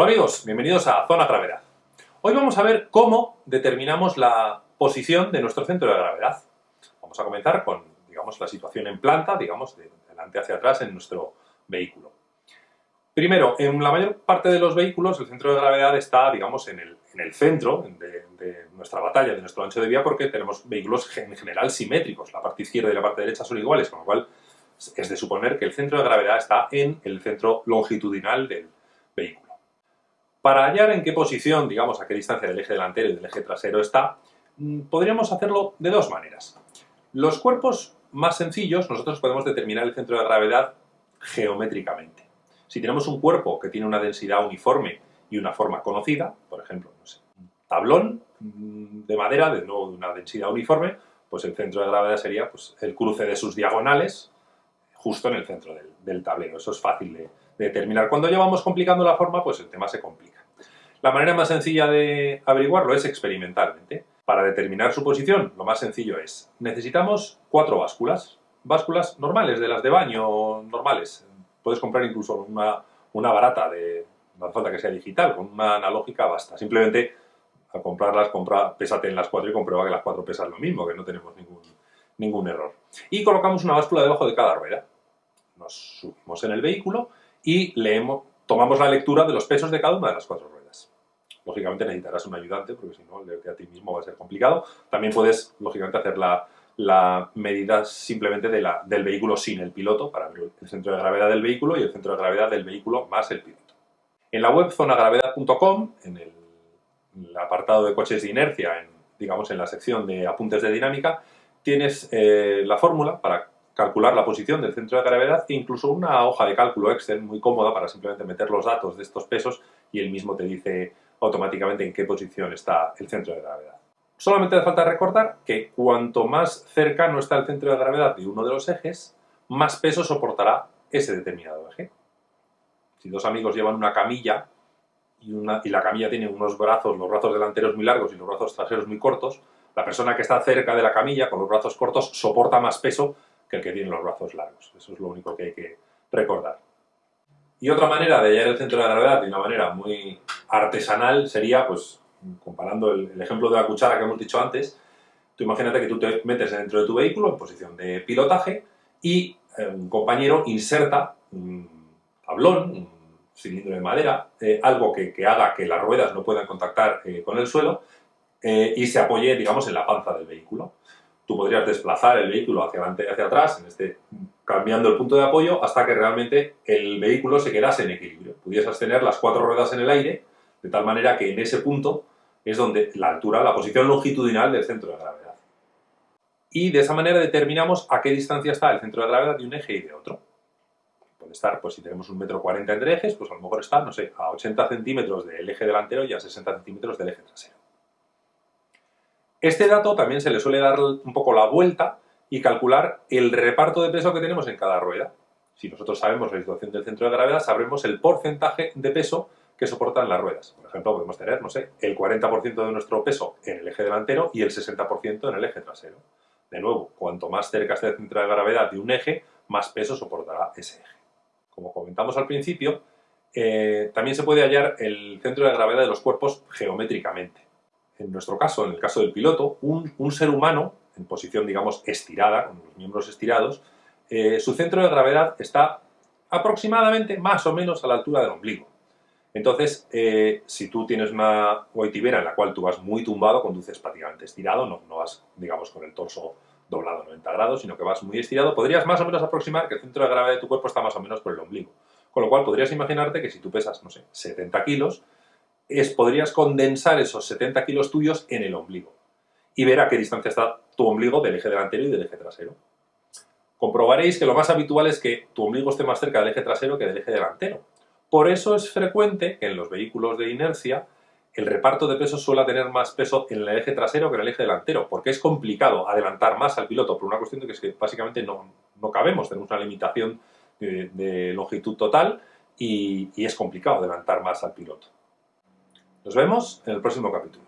Hola amigos, bienvenidos a Zona Gravedad. Hoy vamos a ver cómo determinamos la posición de nuestro centro de gravedad. Vamos a comenzar con, digamos, la situación en planta, digamos, de delante hacia atrás en nuestro vehículo. Primero, en la mayor parte de los vehículos el centro de gravedad está, digamos, en el, centro de, de, nuestra batalla, de nuestro ancho de vía, porque tenemos vehículos en general simétricos. La parte izquierda y la parte derecha son iguales, con lo cual es de suponer que el centro de gravedad está en el centro longitudinal del vehículo. Para hallar en qué posición, digamos, a qué distancia del eje delantero y del eje trasero está, mm, podríamos hacerlo de dos maneras. Los cuerpos más sencillos, nosotros podemos determinar el centro de gravedad geométricamente. Si tenemos un cuerpo que tiene una densidad uniforme y una forma conocida, por ejemplo, un tablón mm, de madera de, nuevo, de una densidad uniforme, pues el centro de gravedad sería pues, el cruce de sus diagonales justo en el centro del, tablero. Eso es fácil de determinar. Cuando ya vamos complicando la forma, pues el tema se complica. La manera más sencilla de averiguarlo es experimentalmente. Para determinar su posición, lo más sencillo es, necesitamos cuatro básculas, básculas normales, de las de baño normales. Puedes comprar incluso una, una barata, de, no falta que sea digital, con una analógica basta. Simplemente al comprarlas, compra, pésate en las cuatro y comprueba que las cuatro pesan lo mismo, que no tenemos ningún, ningún error. Y colocamos una báscula debajo de cada rueda. Nos subimos en el vehículo y leemos, tomamos la lectura de los pesos de cada una de las cuatro ruedas. Lógicamente necesitarás un ayudante, porque si no, leerte a ti mismo va a ser complicado. También puedes, lógicamente, hacer la, medida simplemente de la, del vehículo sin el piloto, para ver el centro de gravedad del vehículo y el centro de gravedad del vehículo más el piloto. En la web zonagravedad.com, en el, apartado de coches de inercia, en, digamos en la sección de apuntes de dinámica, tienes eh, la fórmula para calcular la posición del centro de gravedad e incluso una hoja de cálculo Excel muy cómoda para simplemente meter los datos de estos pesos y él mismo te dice automáticamente en qué posición está el centro de gravedad. Solamente hace falta recordar que cuanto más cercano está el centro de gravedad de uno de los ejes, más peso soportará ese determinado eje. Si dos amigos llevan una camilla y, y la camilla tiene unos brazos, los brazos delanteros muy largos y los brazos traseros muy cortos, la persona que está cerca de la camilla con los brazos cortos soporta más peso que el que tiene los brazos largos. Eso es lo único que hay que recordar. Y otra manera de hallar el centro de gravedad de una manera muy artesanal sería, pues, comparando el, ejemplo de la cuchara que hemos dicho antes, tú imagínate que tú te metes dentro de tu vehículo en posición de pilotaje y eh, un compañero inserta un tablón, un cilindro de madera, eh, algo que, haga que las ruedas no puedan contactar eh, con el suelo y se apoye, digamos, en la panza del vehículo. Tú podrías desplazar el vehículo hacia adelante y hacia atrás, en este cambiando el punto de apoyo hasta que realmente el vehículo se quedase en equilibrio. Pudieses tener las cuatro ruedas en el aire, de tal manera que en ese punto es donde la altura, la posición longitudinal del centro de gravedad. Y de esa manera determinamos a qué distancia está el centro de gravedad de un eje y de otro. Puede estar, pues si tenemos un metro cuarenta entre ejes, pues a lo mejor está, no sé, a 80 centímetros del eje delantero y a 60 centímetros del eje trasero. Este dato también se le suele dar un poco la vuelta y calcular el reparto de peso que tenemos en cada rueda. Si nosotros sabemos la situación del centro de gravedad, sabremos el porcentaje de peso que soportan las ruedas. Por ejemplo, podemos tener, no sé, el 40% de nuestro peso en el eje delantero y el 60% en el eje trasero. De nuevo, cuanto más cerca esté el centro de gravedad de un eje, más peso soportará ese eje. Como comentamos al principio, eh, también se puede hallar el centro de gravedad de los cuerpos geométricamente. En nuestro caso, en el caso del piloto, un ser humano en posición, digamos, estirada, con los miembros estirados, eh, su centro de gravedad está aproximadamente más o menos a la altura del ombligo. Entonces, eh, si tú tienes una goitibera en la cual tú vas muy tumbado, conduces prácticamente estirado, no, no vas, digamos, con el torso doblado 90 grados, sino que vas muy estirado, podrías más o menos aproximar que el centro de gravedad de tu cuerpo está más o menos por el ombligo. Con lo cual podrías imaginarte que si tú pesas, no sé, 70 kilos, es, podrías condensar esos 70 kilos tuyos en el ombligo y ver a qué distancia está tu ombligo del eje delantero y del eje trasero. Comprobaréis que lo más habitual es que tu ombligo esté más cerca del eje trasero que del eje delantero. Por eso es frecuente que en los vehículos de inercia el reparto de peso suele tener más peso en el eje trasero que en el eje delantero, porque es complicado adelantar más al piloto por una cuestión de que, básicamente no, no cabemos, tenemos una limitación de, longitud total y es complicado adelantar más al piloto. Nos vemos en el próximo capítulo.